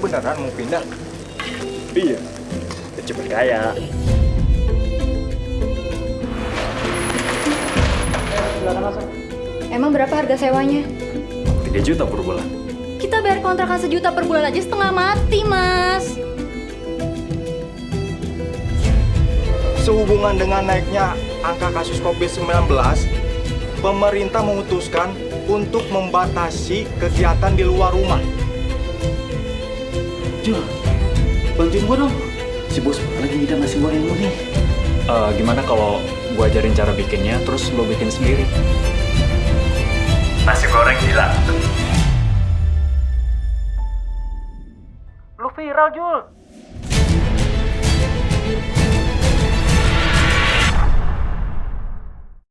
beneran mau pindah? Iya. Cepet kaya. Emang berapa harga sewanya? 3 juta per bulan. Kita bayar kontrakan sejuta per bulan aja setengah mati, Mas. Sehubungan dengan naiknya angka kasus COVID-19, pemerintah memutuskan untuk membatasi kegiatan di luar rumah. Jul, bantuin gua dong. Si bos lagi ngidam nasi goreng lu nih. Eh, gimana kalau gua ajarin cara bikinnya, terus lo bikin sendiri? Nasi goreng gila. Lu viral, Jul.